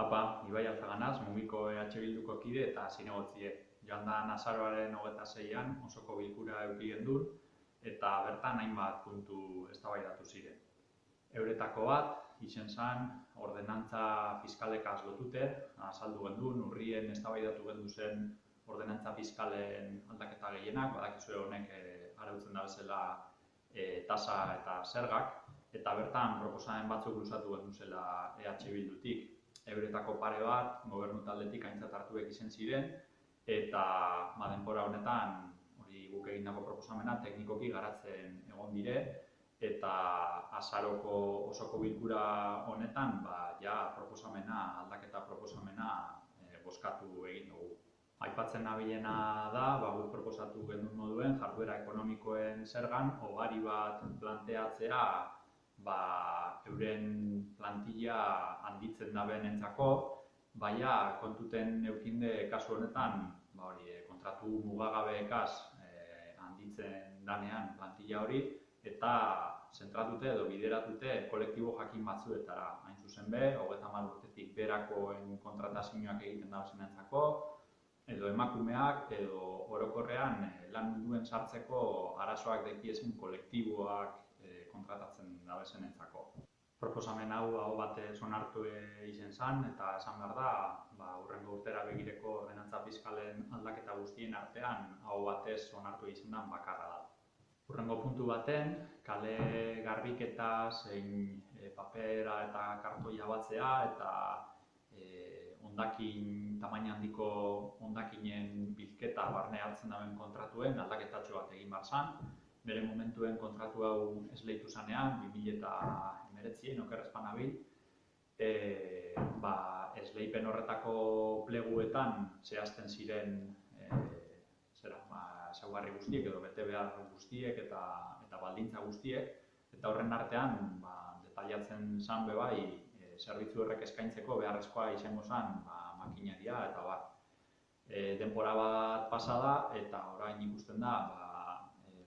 Apa, Ibai Alzaganaz, mugiko EH Bilduko kide eta zinegotzie. Joan da Nazaroaren hogeta zeian osoko bilkura euki gendun eta bertan hainbat puntu eztabaidatu ziren. Euretako bat, izen zan, ordenantza fiskalekaz lotute, azaldu gendun, urrien eztabaidatu gendu zen ordenantza fiskalen aldaketa gehienak, badakizue honek e, arautzen da bezala e, tasa eta zergak, eta bertan proposamen batzuk luzatu gendu zela EH Bildutik. Euretako pare bat, gobernu taldetik aintzat hartuek izen ziren, eta ba, denpora honetan, hori guk egindako proposamena, teknikoki garatzen egon dire, eta azaroko osoko bilkura honetan, ba, ja proposamena, aldaketa proposamena e, boskatu egin dugu. Aipatzen nabilena da, ba, guk proposatu genuen moduen, jarduera ekonomikoen zergan, hogari bat planteatzea, ba, euren plantilla handitzen da entzako, baina kontuten eukinde kasu honetan, ba, hori, eh, kontratu mugagabeekaz e, handitzen danean plantilla hori, eta zentratute edo bideratute kolektibo jakin batzuetara hain zuzen be, hogeta urtetik berakoen kontratazioak egiten da entzako, edo emakumeak edo orokorrean eh, lan munduen sartzeko arazoak dekiezen kolektiboak kontratatzen dabezen entzako. Proposamen hau hau batez onartu izen zan, eta esan behar da, ba, urrengo urtera begireko ordenantza fiskalen aldaketa guztien artean, hau batez onartu izen dan bakarra da. Urrengo puntu baten, kale garbiketa zein e, papera eta kartoia batzea eta e, ondakin, tamaina handiko ondakinen bilketa barne hartzen dauen kontratuen aldaketatxo bat egin bar bere momentuen kontratu hau esleitu zanean, 2000 eta emeretzien, abil, e, ba, esleipen horretako pleguetan zehazten ziren e, zera, ba, zaugarri guztiek edo bete behar guztiek eta, eta baldintza guztiek, eta horren artean ba, detailatzen zan bai e, zerbitzu horrek eskaintzeko beharrezkoa izango zen ba, makinaria eta bat. E, denpora bat pasada eta orain ikusten da ba,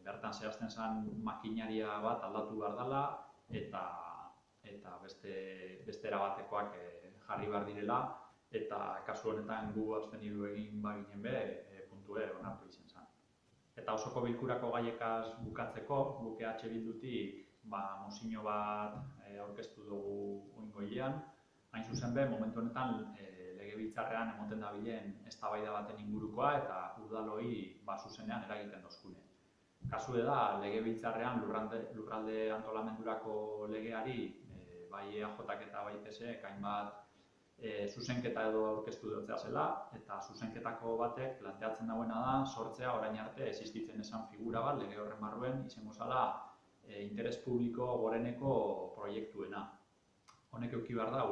bertan zehazten zen makinaria bat aldatu behar dela eta eta beste beste erabatekoak e, jarri behar direla. Eta kasu honetan gu abstenidu egin baginen be e, puntue onartu izan zen. Eta osoko bilkurako gaiekaz bukatzeko, guk EH Bildutik ba, mozino bat e, aurkeztu dugu oingoilean, hain zuzen be, momentu honetan e, legebiltzarrean emoten dabilen eztabaida baten ingurukoa eta udaloi ba, zuzenean eragiten dozkune kasu da legebiltzarrean lurralde, lurralde antolamendurako legeari e, bai EAJak eta bai PSE hainbat e, zuzenketa edo aurkeztu dutzea zela eta zuzenketako batek planteatzen dagoena da sortzea orain arte existitzen esan figura bat lege horren barruen izango zala e, interes publiko goreneko proiektuena. Honek euki behar dau,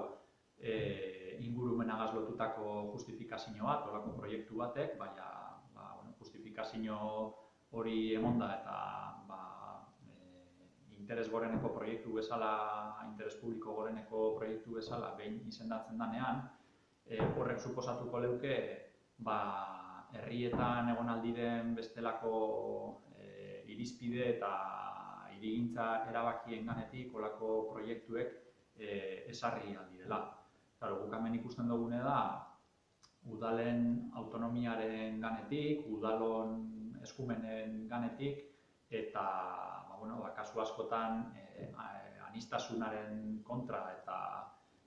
e, ingurumenagaz lotutako justifikazio bat, olako proiektu batek, baina ba, bueno, justifikazio hori emonda eta ba, e, interes goreneko proiektu bezala, interes publiko goreneko proiektu bezala behin izendatzen danean, e, horrek suposatuko leuke ba, herrietan egon aldiren bestelako e, irizpide eta irigintza erabakien ganetik olako proiektuek e, esarri aldirela. Claro, guk hemen ikusten dugune da, udalen autonomiaren ganetik, udalon eskumenen ganetik, eta ba, bueno, ba, kasu askotan e, anistasunaren kontra eta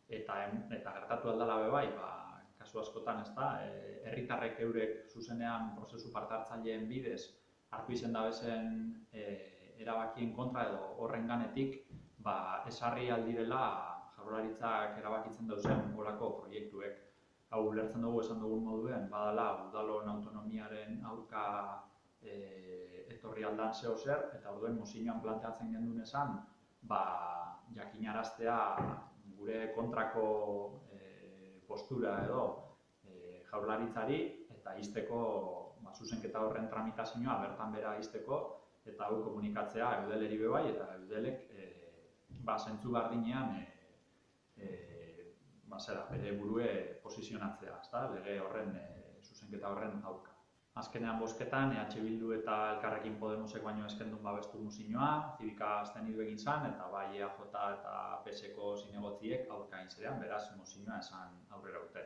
eta eta gertatu aldala be bai, ba, kasu askotan ez da, e, herritarrek eurek zuzenean prozesu partartzaileen bidez hartu izen da bezen e, erabakien kontra edo horren ganetik, ba, esarri aldirela jaurlaritzak erabakitzen dauzen golako proiektuek. Hau lertzen dugu esan dugun moduen, badala udalon autonomiaren aurka e, etorri aldan zeo zer, eta orduen mozinoan planteatzen gendun esan, ba, jakinaraztea gure kontrako e, postura edo e, jaurlaritzari, eta izteko ba, zuzenketa horren tramitazioa bertan bera izteko, eta hau komunikatzea eudeleri bebai, eta eudelek e, ba, zentzu bardinean e, e, ba, zera, bere burue posizionatzea, ezta? lege horren, e, zuzenketa horren aurka. Azkenean bosketan, EH Bildu eta Elkarrekin Podemosek baino eskendun babestu musinoa, zibika azten egin zan, eta bai EAJ eta PSeko zinegotziek aurka zerean, beraz musinoa esan aurrera ute.